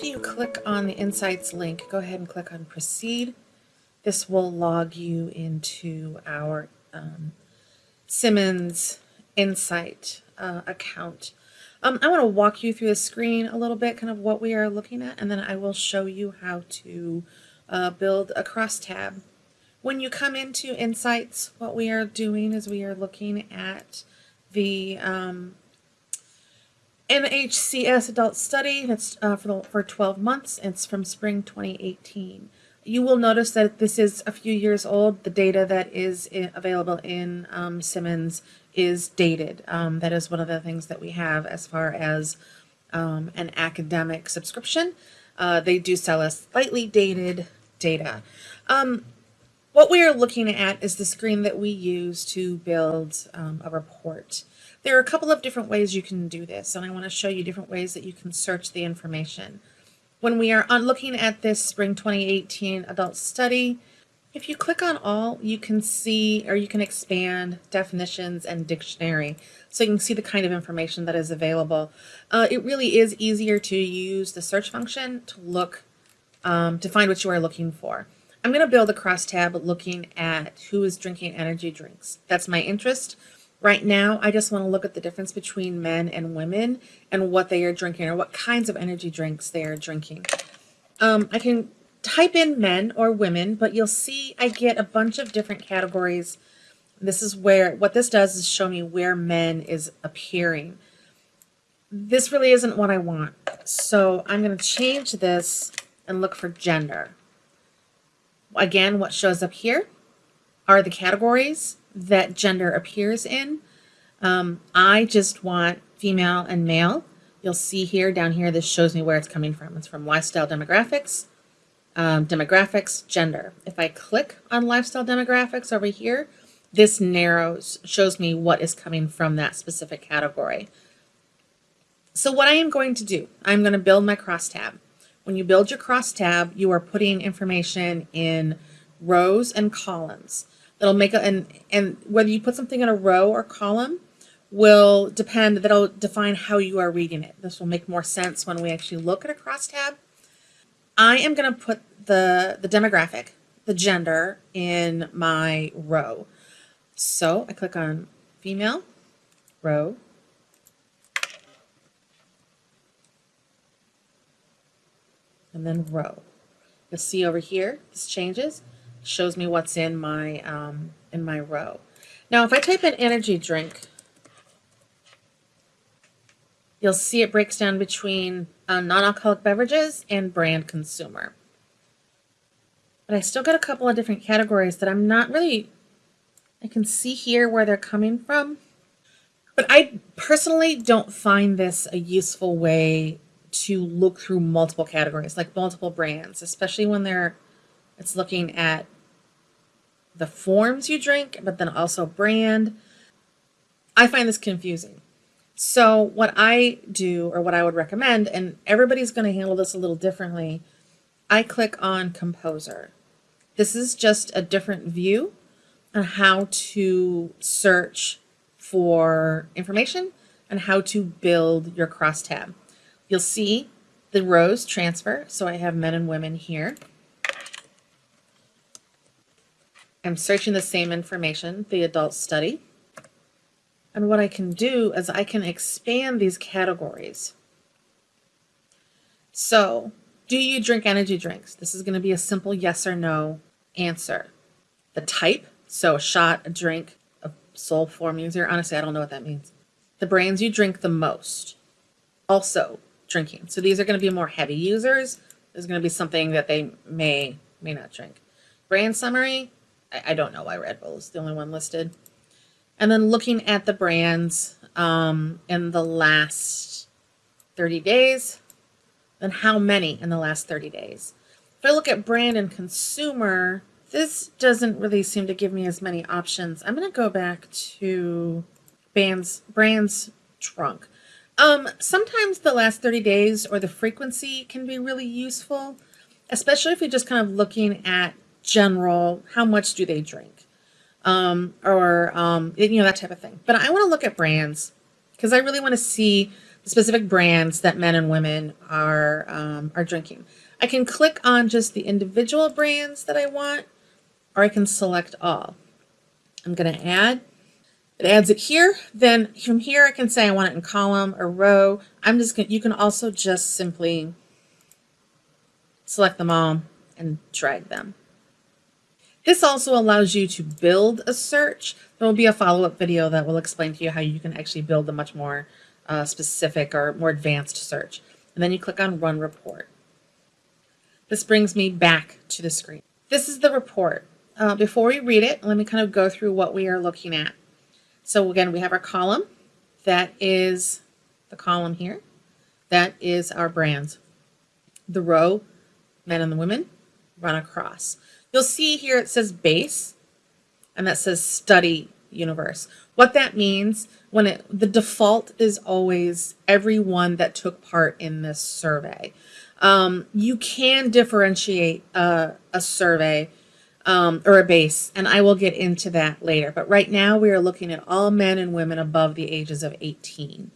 after you click on the Insights link, go ahead and click on Proceed. This will log you into our um, Simmons Insight uh, account. Um, I want to walk you through the screen a little bit, kind of what we are looking at, and then I will show you how to uh, build a crosstab. When you come into Insights, what we are doing is we are looking at the um, NHCS adult study that's uh, for, the, for 12 months. It's from spring 2018. You will notice that this is a few years old. The data that is in, available in um, Simmons is dated. Um, that is one of the things that we have as far as um, an academic subscription. Uh, they do sell us slightly dated data. Um, what we are looking at is the screen that we use to build um, a report. There are a couple of different ways you can do this, and I want to show you different ways that you can search the information. When we are on looking at this spring 2018 adult study, if you click on all, you can see or you can expand definitions and dictionary so you can see the kind of information that is available. Uh, it really is easier to use the search function to look um, to find what you are looking for. I'm going to build a crosstab looking at who is drinking energy drinks. That's my interest. Right now, I just want to look at the difference between men and women and what they are drinking or what kinds of energy drinks they are drinking. Um, I can type in men or women, but you'll see I get a bunch of different categories. This is where, what this does is show me where men is appearing. This really isn't what I want. So I'm going to change this and look for gender. Again, what shows up here are the categories that gender appears in. Um, I just want female and male. You'll see here, down here, this shows me where it's coming from. It's from lifestyle demographics, um, demographics, gender. If I click on lifestyle demographics over here, this narrows, shows me what is coming from that specific category. So what I am going to do, I'm going to build my crosstab. When you build your crosstab, you are putting information in rows and columns. That'll make a, and, and whether you put something in a row or column will depend, that'll define how you are reading it. This will make more sense when we actually look at a crosstab. I am going to put the, the demographic, the gender in my row. So I click on female, row, and then row. You'll see over here, this changes shows me what's in my um, in my row. Now, if I type in energy drink, you'll see it breaks down between uh, non-alcoholic beverages and brand consumer. But I still got a couple of different categories that I'm not really, I can see here where they're coming from. But I personally don't find this a useful way to look through multiple categories, like multiple brands, especially when they're it's looking at the forms you drink, but then also brand. I find this confusing. So what I do, or what I would recommend, and everybody's going to handle this a little differently, I click on Composer. This is just a different view on how to search for information and how to build your crosstab. You'll see the rows transfer. So I have men and women here. I'm searching the same information, the adult study. And what I can do is I can expand these categories. So, do you drink energy drinks? This is going to be a simple yes or no answer. The type, so a shot, a drink, a soul form user. Honestly, I don't know what that means. The brands you drink the most. Also, drinking. So these are going to be more heavy users. There's going to be something that they may, may not drink. Brand summary, I, I don't know why Red Bull is the only one listed. And then looking at the brands um, in the last 30 days, then how many in the last 30 days? If I look at brand and consumer, this doesn't really seem to give me as many options. I'm going to go back to bands, brands trunk. Um, sometimes the last 30 days or the frequency can be really useful, especially if you're just kind of looking at general, how much do they drink? Um, or, um, you know, that type of thing. But I want to look at brands because I really want to see the specific brands that men and women are um, are drinking. I can click on just the individual brands that I want, or I can select all. I'm going to add. It adds it here. Then from here, I can say I want it in column or row. I'm just going. You can also just simply select them all and drag them. This also allows you to build a search. There will be a follow-up video that will explain to you how you can actually build a much more uh, specific or more advanced search. And then you click on Run Report. This brings me back to the screen. This is the report. Uh, before we read it, let me kind of go through what we are looking at. So again, we have our column. That is the column here. That is our brands. The row, men and the women, run across. You'll see here it says base, and that says study universe. What that means when it the default is always everyone that took part in this survey. Um, you can differentiate a, a survey um, or a base, and I will get into that later. But right now we are looking at all men and women above the ages of 18.